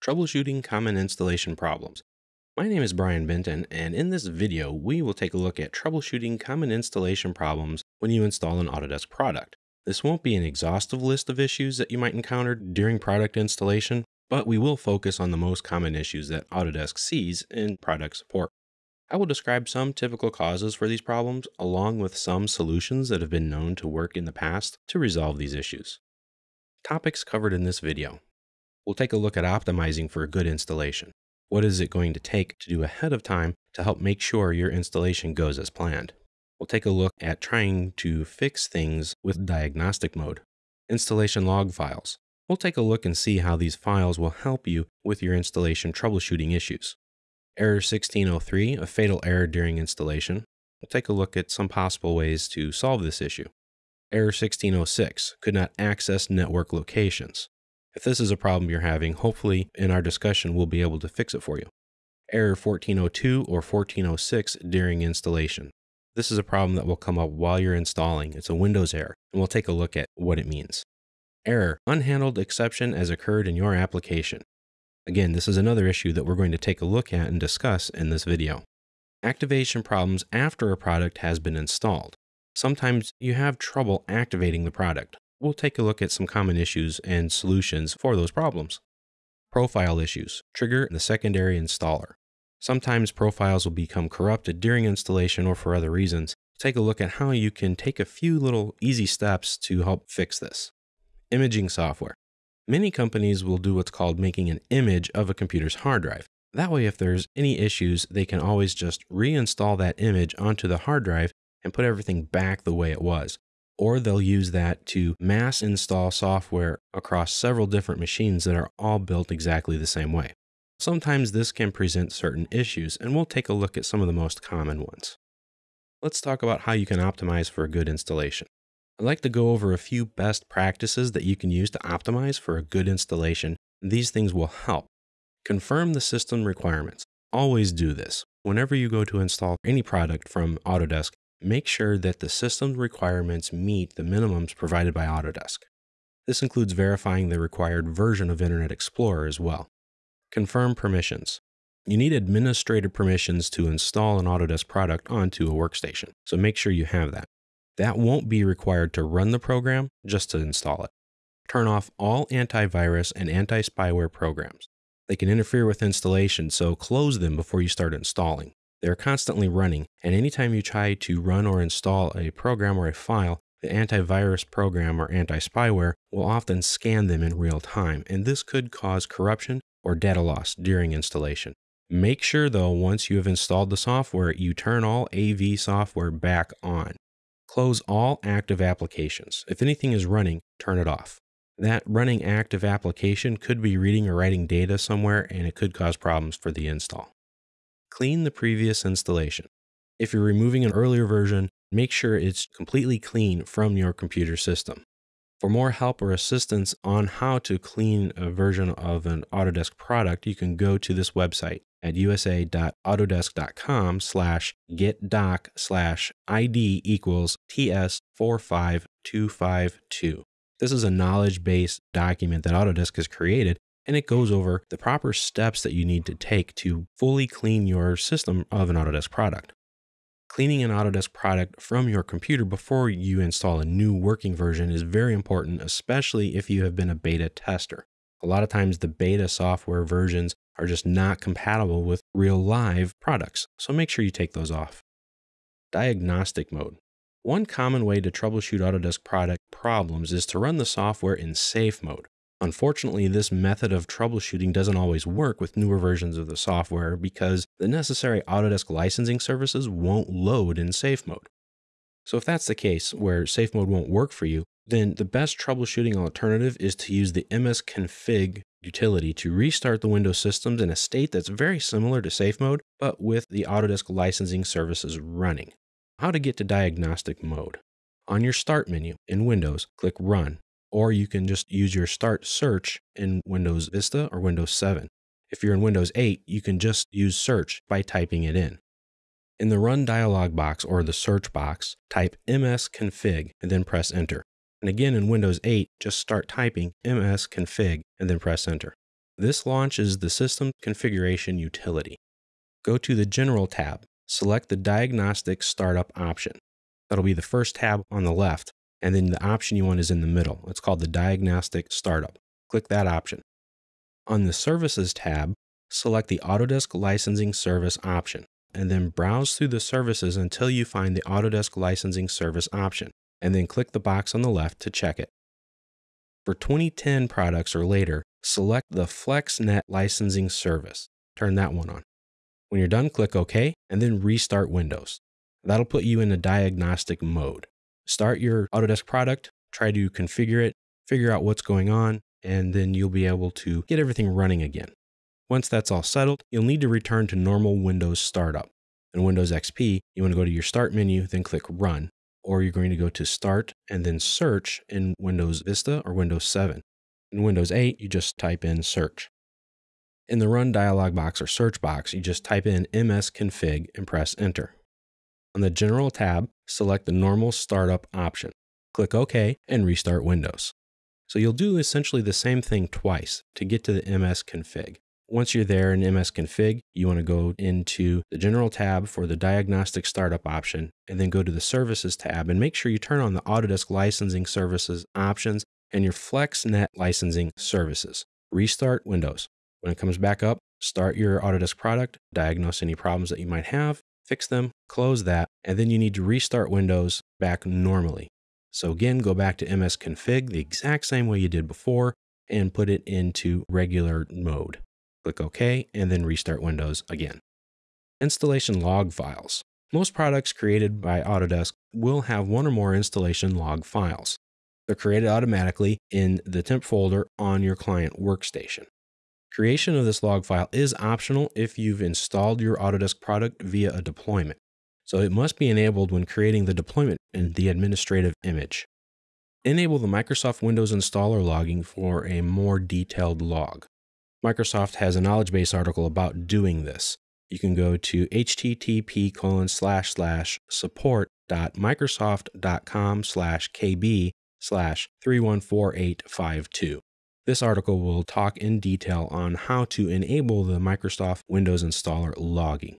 Troubleshooting Common Installation Problems. My name is Brian Benton, and in this video, we will take a look at troubleshooting common installation problems when you install an Autodesk product. This won't be an exhaustive list of issues that you might encounter during product installation, but we will focus on the most common issues that Autodesk sees in product support. I will describe some typical causes for these problems, along with some solutions that have been known to work in the past to resolve these issues. Topics covered in this video we'll take a look at optimizing for a good installation. What is it going to take to do ahead of time to help make sure your installation goes as planned? We'll take a look at trying to fix things with diagnostic mode. Installation log files. We'll take a look and see how these files will help you with your installation troubleshooting issues. Error 1603, a fatal error during installation. We'll take a look at some possible ways to solve this issue. Error 1606, could not access network locations. If this is a problem you're having, hopefully in our discussion we'll be able to fix it for you. Error 1402 or 1406 during installation. This is a problem that will come up while you're installing. It's a Windows error, and we'll take a look at what it means. Error, unhandled exception as occurred in your application. Again, this is another issue that we're going to take a look at and discuss in this video. Activation problems after a product has been installed. Sometimes you have trouble activating the product we'll take a look at some common issues and solutions for those problems. Profile issues trigger the secondary installer. Sometimes profiles will become corrupted during installation or for other reasons. Take a look at how you can take a few little easy steps to help fix this. Imaging software. Many companies will do what's called making an image of a computer's hard drive. That way, if there's any issues, they can always just reinstall that image onto the hard drive and put everything back the way it was or they'll use that to mass install software across several different machines that are all built exactly the same way. Sometimes this can present certain issues, and we'll take a look at some of the most common ones. Let's talk about how you can optimize for a good installation. I'd like to go over a few best practices that you can use to optimize for a good installation. These things will help. Confirm the system requirements. Always do this. Whenever you go to install any product from Autodesk, make sure that the system requirements meet the minimums provided by Autodesk. This includes verifying the required version of Internet Explorer as well. Confirm permissions. You need administrative permissions to install an Autodesk product onto a workstation, so make sure you have that. That won't be required to run the program, just to install it. Turn off all antivirus and anti spyware programs. They can interfere with installation, so close them before you start installing. They're constantly running, and anytime you try to run or install a program or a file, the antivirus program or anti spyware will often scan them in real time, and this could cause corruption or data loss during installation. Make sure, though, once you have installed the software, you turn all AV software back on. Close all active applications. If anything is running, turn it off. That running active application could be reading or writing data somewhere, and it could cause problems for the install clean the previous installation. If you're removing an earlier version, make sure it's completely clean from your computer system. For more help or assistance on how to clean a version of an Autodesk product, you can go to this website at usa.autodesk.com slash getdoc slash ID equals TS45252. This is a knowledge based document that Autodesk has created and it goes over the proper steps that you need to take to fully clean your system of an Autodesk product. Cleaning an Autodesk product from your computer before you install a new working version is very important, especially if you have been a beta tester. A lot of times, the beta software versions are just not compatible with real live products, so make sure you take those off. Diagnostic mode. One common way to troubleshoot Autodesk product problems is to run the software in safe mode. Unfortunately, this method of troubleshooting doesn't always work with newer versions of the software because the necessary Autodesk licensing services won't load in safe mode. So if that's the case, where safe mode won't work for you, then the best troubleshooting alternative is to use the msconfig utility to restart the Windows systems in a state that's very similar to safe mode, but with the Autodesk licensing services running. How to get to diagnostic mode. On your Start menu in Windows, click Run or you can just use your start search in Windows Vista or Windows 7. If you're in Windows 8, you can just use search by typing it in. In the Run dialog box or the search box, type msconfig and then press enter. And again in Windows 8, just start typing msconfig and then press enter. This launches the System Configuration utility. Go to the General tab, select the Diagnostic Startup option. That'll be the first tab on the left, and then the option you want is in the middle. It's called the Diagnostic Startup. Click that option. On the Services tab, select the Autodesk Licensing Service option, and then browse through the services until you find the Autodesk Licensing Service option, and then click the box on the left to check it. For 2010 products or later, select the FlexNet Licensing Service. Turn that one on. When you're done, click OK, and then restart Windows. That'll put you in a diagnostic mode. Start your Autodesk product, try to configure it, figure out what's going on, and then you'll be able to get everything running again. Once that's all settled, you'll need to return to normal Windows startup. In Windows XP, you want to go to your Start menu, then click Run, or you're going to go to Start and then Search in Windows Vista or Windows 7. In Windows 8, you just type in Search. In the Run dialog box or search box, you just type in msconfig and press Enter. On the General tab, select the Normal Startup option. Click OK and restart Windows. So you'll do essentially the same thing twice to get to the msconfig. Once you're there in msconfig, you want to go into the General tab for the Diagnostic Startup option, and then go to the Services tab and make sure you turn on the Autodesk Licensing Services options and your FlexNet licensing services. Restart Windows. When it comes back up, start your Autodesk product, diagnose any problems that you might have, fix them, close that, and then you need to restart Windows back normally. So again, go back to msconfig the exact same way you did before and put it into regular mode. Click OK and then restart Windows again. Installation log files. Most products created by Autodesk will have one or more installation log files. They're created automatically in the temp folder on your client workstation. Creation of this log file is optional if you've installed your Autodesk product via a deployment. So it must be enabled when creating the deployment in the administrative image. Enable the Microsoft Windows installer logging for a more detailed log. Microsoft has a knowledge base article about doing this. You can go to http colon slash slash support.microsoft.com slash kb slash 314852. This article will talk in detail on how to enable the Microsoft Windows installer logging.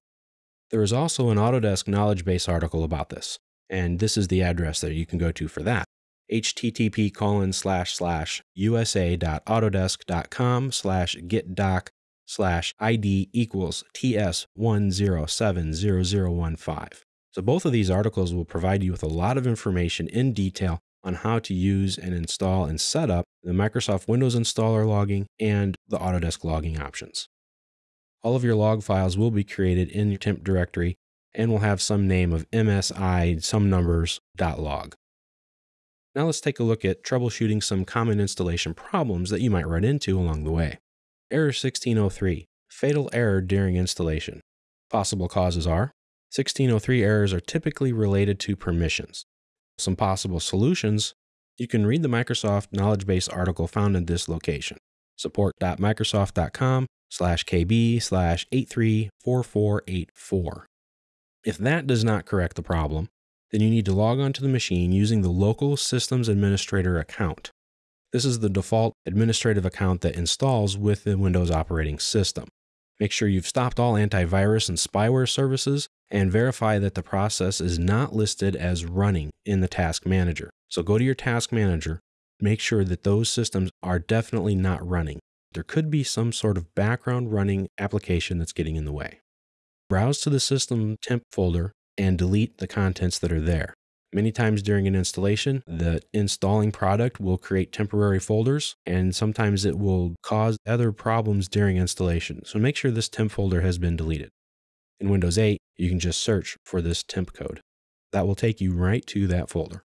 There is also an Autodesk knowledge base article about this, and this is the address that you can go to for that. http colon slash slash usa.autodesk.com slash getdoc slash id equals ts1070015. So both of these articles will provide you with a lot of information in detail on how to use and install and set up the Microsoft Windows installer logging and the Autodesk logging options. All of your log files will be created in your temp directory and will have some name of MSI some numbers.log. Now let's take a look at troubleshooting some common installation problems that you might run into along the way. Error 1603, fatal error during installation. Possible causes are 1603 errors are typically related to permissions. Some possible solutions you can read the Microsoft knowledge base article found in this location, support.microsoft.com slash kb slash 834484. If that does not correct the problem, then you need to log onto the machine using the local systems administrator account. This is the default administrative account that installs with the Windows operating system. Make sure you've stopped all antivirus and spyware services and verify that the process is not listed as running in the task manager. So go to your task manager, make sure that those systems are definitely not running there could be some sort of background running application that's getting in the way. Browse to the system temp folder and delete the contents that are there. Many times during an installation, the installing product will create temporary folders, and sometimes it will cause other problems during installation. So make sure this temp folder has been deleted. In Windows 8, you can just search for this temp code. That will take you right to that folder.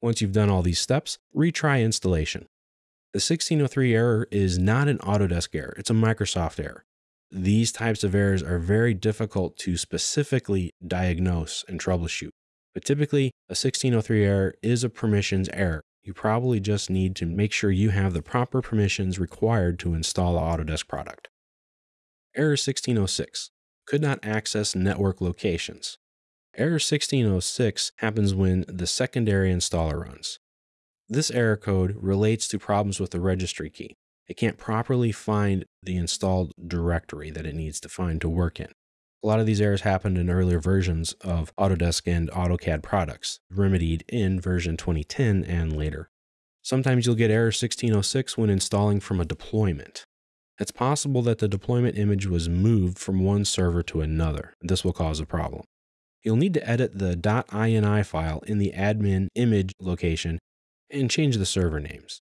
Once you've done all these steps, retry installation. The 1603 error is not an Autodesk error, it's a Microsoft error. These types of errors are very difficult to specifically diagnose and troubleshoot. But typically, a 1603 error is a permissions error. You probably just need to make sure you have the proper permissions required to install the Autodesk product. Error 1606 could not access network locations. Error 1606 happens when the secondary installer runs. This error code relates to problems with the registry key. it can't properly find the installed directory that it needs to find to work in. A lot of these errors happened in earlier versions of Autodesk and AutoCAD products, remedied in version 2010 and later. Sometimes you'll get error 1606 when installing from a deployment. It's possible that the deployment image was moved from one server to another. This will cause a problem. You'll need to edit the .ini file in the admin image location and change the server names.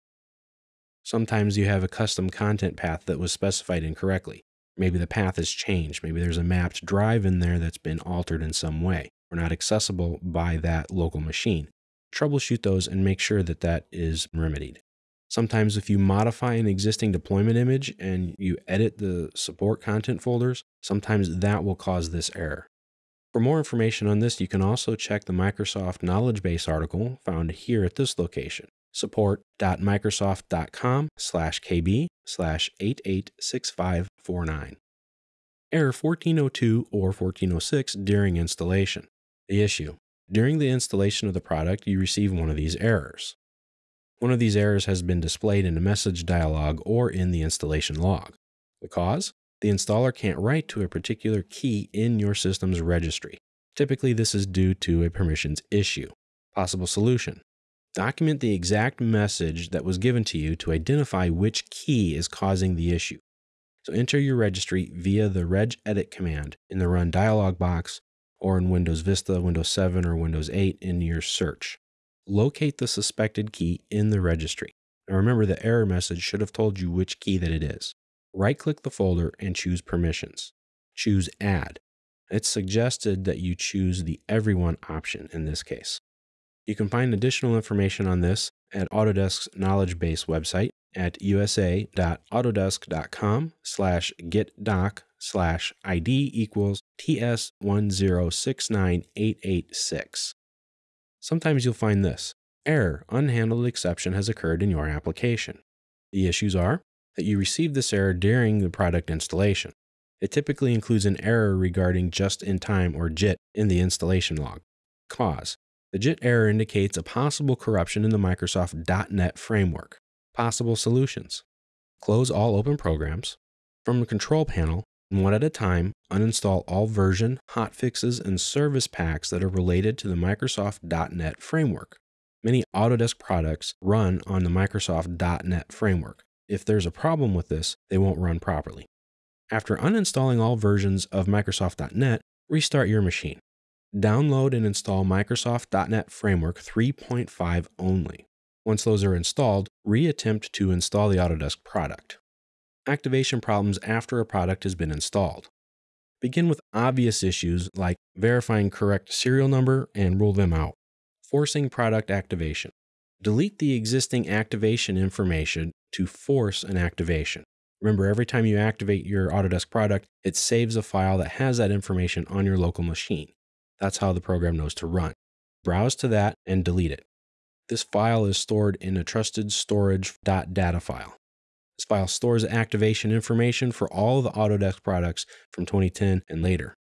Sometimes you have a custom content path that was specified incorrectly. Maybe the path has changed. Maybe there's a mapped drive in there that's been altered in some way or not accessible by that local machine. Troubleshoot those and make sure that that is remedied. Sometimes if you modify an existing deployment image and you edit the support content folders, sometimes that will cause this error. For more information on this, you can also check the Microsoft Knowledge Base article found here at this location support.microsoft.com slash kb slash 886549. Error 1402 or 1406 during installation. The issue. During the installation of the product, you receive one of these errors. One of these errors has been displayed in a message dialog or in the installation log. The cause? The installer can't write to a particular key in your system's registry. Typically, this is due to a permissions issue. Possible solution Document the exact message that was given to you to identify which key is causing the issue. So enter your registry via the regedit command in the run dialog box or in Windows Vista, Windows 7, or Windows 8 in your search. Locate the suspected key in the registry. Now remember the error message should have told you which key that it is. Right click the folder and choose permissions. Choose add. It's suggested that you choose the everyone option in this case. You can find additional information on this at Autodesk's knowledge base website at usa.autodesk.com slash getdoc slash ID equals TS1069886. Sometimes you'll find this. Error, unhandled exception has occurred in your application. The issues are that you received this error during the product installation. It typically includes an error regarding just-in-time or JIT in the installation log. Cause, the JIT error indicates a possible corruption in the Microsoft .NET framework. Possible solutions. Close all open programs. From the control panel, one at a time, uninstall all version, hotfixes, and service packs that are related to the Microsoft .NET framework. Many Autodesk products run on the Microsoft .NET framework. If there's a problem with this, they won't run properly. After uninstalling all versions of Microsoft .NET, restart your machine. Download and install Microsoft.NET Framework 3.5 only. Once those are installed, reattempt to install the Autodesk product. Activation problems after a product has been installed. Begin with obvious issues like verifying correct serial number and rule them out. Forcing product activation. Delete the existing activation information to force an activation. Remember, every time you activate your Autodesk product, it saves a file that has that information on your local machine. That's how the program knows to run. Browse to that and delete it. This file is stored in a trusted storage.data file. This file stores activation information for all of the Autodesk products from 2010 and later.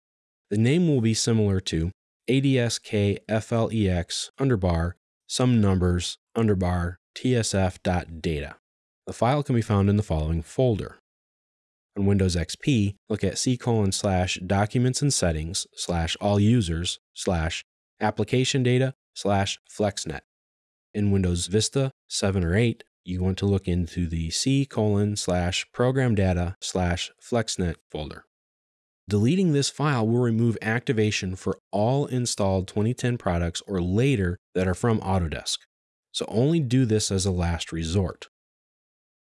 The name will be similar to ADSKFLEX underbar some numbers underbar tsf.data. The file can be found in the following folder on Windows XP, look at C colon slash documents and settings slash all users slash application data slash FlexNet. In Windows Vista 7 or 8, you want to look into the C colon slash program data slash FlexNet folder. Deleting this file will remove activation for all installed 2010 products or later that are from Autodesk. So only do this as a last resort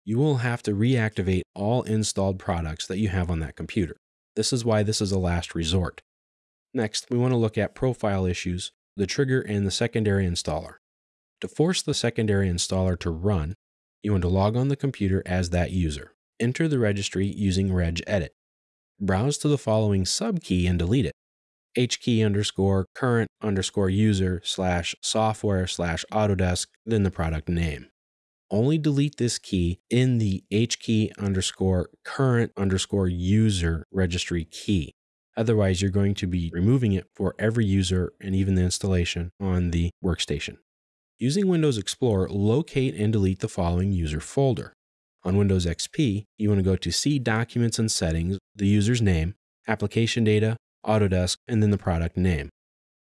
you will have to reactivate all installed products that you have on that computer. This is why this is a last resort. Next, we want to look at profile issues, the trigger, and the secondary installer. To force the secondary installer to run, you want to log on the computer as that user. Enter the registry using regedit. Browse to the following subkey and delete it. hkey underscore current underscore user slash software slash Autodesk, then the product name only delete this key in the hkey underscore current underscore user registry key. Otherwise, you're going to be removing it for every user and even the installation on the workstation. Using Windows Explorer, locate and delete the following user folder. On Windows XP, you want to go to C Documents and Settings, the user's name, Application Data, Autodesk, and then the product name.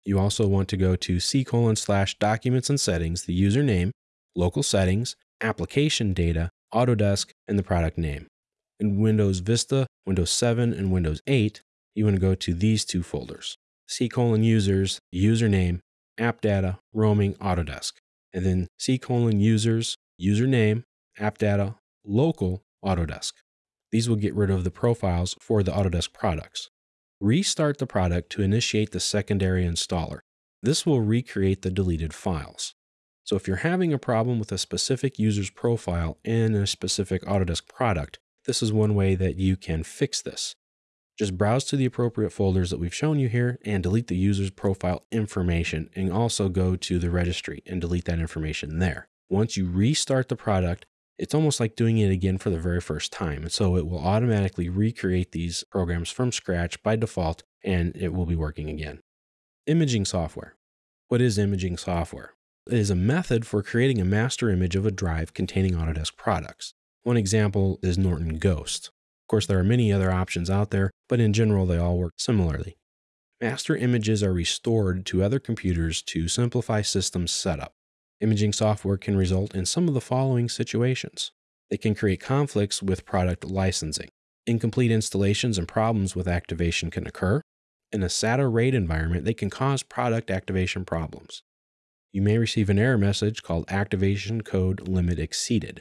You also want to go to C colon slash Documents and Settings, the username, Local Settings, Application Data, Autodesk, and the product name. In Windows Vista, Windows 7, and Windows 8, you want to go to these two folders C colon users, username, app data, roaming, Autodesk. And then C colon users, username, app data, local, Autodesk. These will get rid of the profiles for the Autodesk products. Restart the product to initiate the secondary installer. This will recreate the deleted files. So if you're having a problem with a specific user's profile in a specific Autodesk product, this is one way that you can fix this. Just browse to the appropriate folders that we've shown you here and delete the user's profile information and also go to the registry and delete that information there. Once you restart the product, it's almost like doing it again for the very first time. And so it will automatically recreate these programs from scratch by default and it will be working again. Imaging software. What is imaging software? It is a method for creating a master image of a drive containing Autodesk products. One example is Norton Ghost. Of course, there are many other options out there, but in general, they all work similarly. Master images are restored to other computers to simplify system setup. Imaging software can result in some of the following situations. They can create conflicts with product licensing. Incomplete installations and problems with activation can occur. In a SATA RAID environment, they can cause product activation problems. You may receive an error message called Activation Code Limit Exceeded.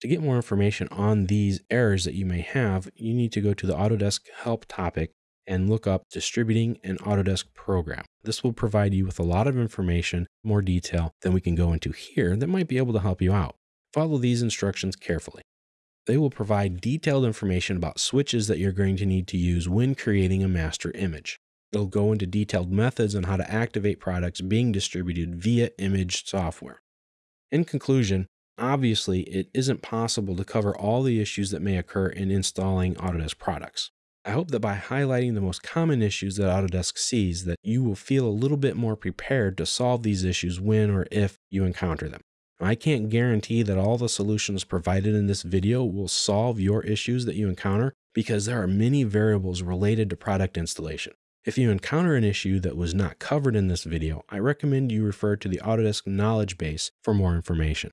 To get more information on these errors that you may have, you need to go to the Autodesk Help topic and look up Distributing an Autodesk Program. This will provide you with a lot of information, more detail than we can go into here that might be able to help you out. Follow these instructions carefully. They will provide detailed information about switches that you're going to need to use when creating a master image. It'll go into detailed methods on how to activate products being distributed via image software. In conclusion, Obviously, it isn't possible to cover all the issues that may occur in installing Autodesk products. I hope that by highlighting the most common issues that Autodesk sees that you will feel a little bit more prepared to solve these issues when or if you encounter them. I can't guarantee that all the solutions provided in this video will solve your issues that you encounter because there are many variables related to product installation. If you encounter an issue that was not covered in this video, I recommend you refer to the Autodesk knowledge base for more information.